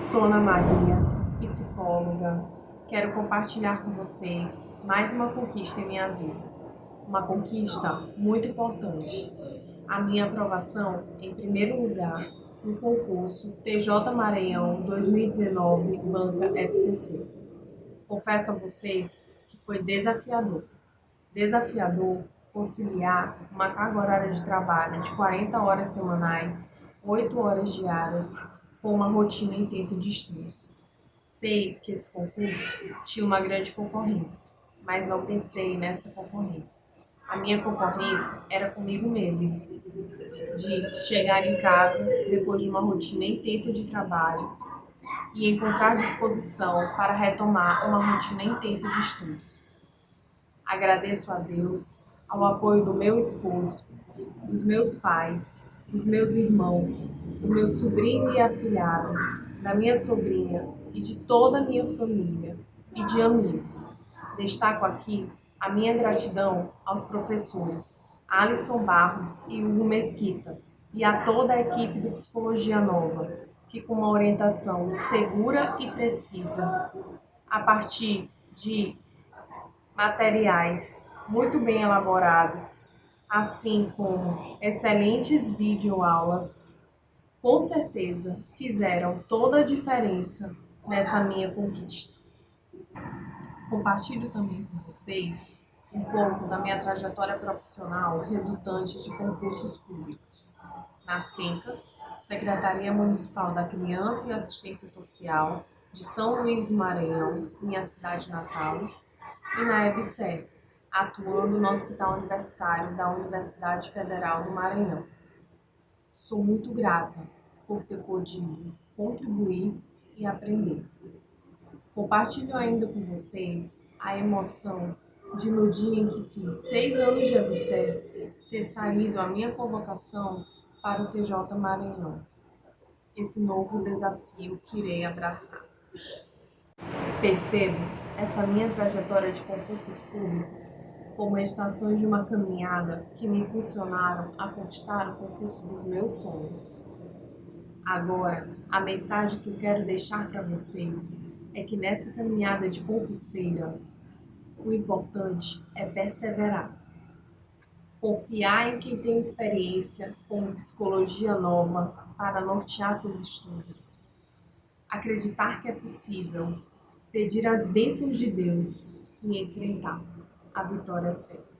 Sou Ana Maria, psicóloga. Quero compartilhar com vocês mais uma conquista em minha vida. Uma conquista muito importante. A minha aprovação em primeiro lugar no concurso TJ Maranhão 2019 Banca FCC. Confesso a vocês que foi desafiador. Desafiador conciliar uma carga horária de trabalho de 40 horas semanais, 8 horas diárias, com uma rotina intensa de estudos. Sei que esse concurso tinha uma grande concorrência, mas não pensei nessa concorrência. A minha concorrência era comigo mesma, de chegar em casa depois de uma rotina intensa de trabalho e encontrar disposição para retomar uma rotina intensa de estudos. Agradeço a Deus ao apoio do meu esposo, dos meus pais, dos meus irmãos, do meu sobrinho e afilhado, da minha sobrinha e de toda a minha família e de amigos. Destaco aqui a minha gratidão aos professores Alisson Barros e Hugo Mesquita e a toda a equipe do Psicologia Nova, que com uma orientação segura e precisa, a partir de materiais muito bem elaborados, assim como excelentes videoaulas, com certeza fizeram toda a diferença nessa minha conquista. Compartilho também com vocês um pouco da minha trajetória profissional resultante de concursos públicos. Na SENCAS, Secretaria Municipal da Criança e Assistência Social de São Luís do Maranhão, minha cidade natal, e na EBSER, atuando no Hospital Universitário da Universidade Federal do Maranhão. Sou muito grata por ter podido contribuir e aprender. Compartilho ainda com vocês a emoção de no dia em que fiz seis anos de EBSER ter saído a minha convocação para o TJ Maranhão. Esse novo desafio que irei abraçar. Percebo essa minha trajetória de concursos públicos como estações de uma caminhada que me impulsionaram a conquistar o concurso dos meus sonhos. Agora, a mensagem que eu quero deixar para vocês é que nessa caminhada de concurseira, o importante é perseverar. Confiar em quem tem experiência com psicologia nova para nortear seus estudos. Acreditar que é possível pedir as bênçãos de Deus e enfrentar. A vitória certa.